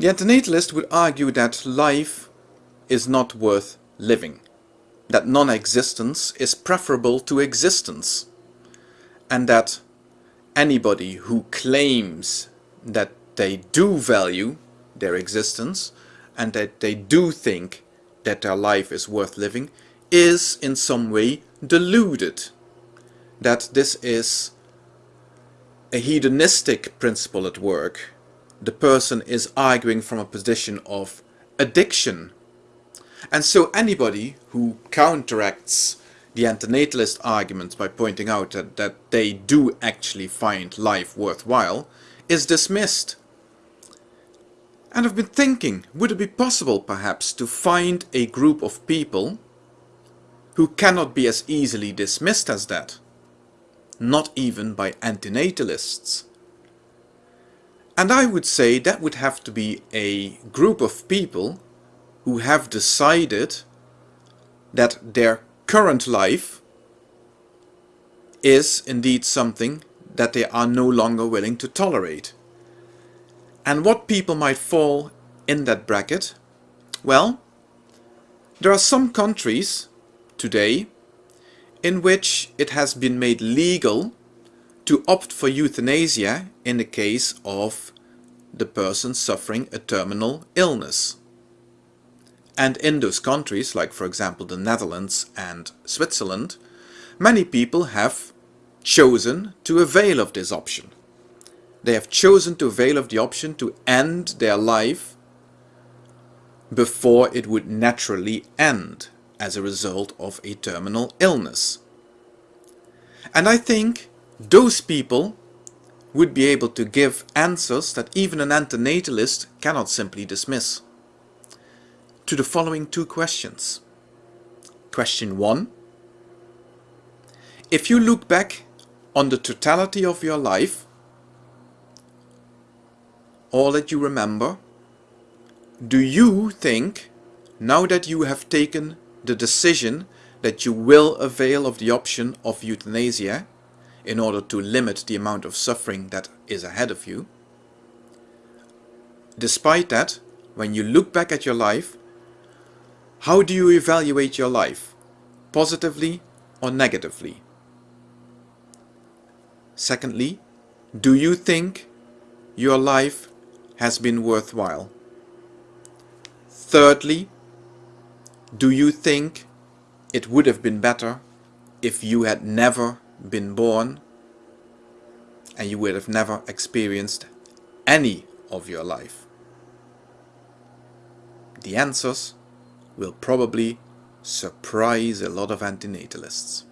The antinatalist would argue that life is not worth living, that non-existence is preferable to existence, and that anybody who claims that they do value their existence and that they do think that their life is worth living is in some way deluded. That this is a hedonistic principle at work. The person is arguing from a position of addiction. And so anybody who counteracts the antinatalist arguments by pointing out that, that they do actually find life worthwhile is dismissed. And I've been thinking, would it be possible perhaps to find a group of people who cannot be as easily dismissed as that? Not even by antinatalists. And I would say that would have to be a group of people who have decided that their current life is indeed something that they are no longer willing to tolerate. And what people might fall in that bracket? Well, there are some countries today in which it has been made legal to opt for euthanasia in the case of the person suffering a terminal illness. And in those countries, like for example the Netherlands and Switzerland, many people have chosen to avail of this option. They have chosen to avail of the option to end their life before it would naturally end as a result of a terminal illness. And I think those people would be able to give answers that even an antinatalist cannot simply dismiss. To the following two questions. Question 1. If you look back on the totality of your life, all that you remember, do you think, now that you have taken the decision that you will avail of the option of euthanasia in order to limit the amount of suffering that is ahead of you, despite that, when you look back at your life, how do you evaluate your life? Positively or negatively? Secondly, do you think your life has been worthwhile? Thirdly, do you think it would have been better if you had never been born and you would have never experienced any of your life? The answers will probably surprise a lot of antinatalists.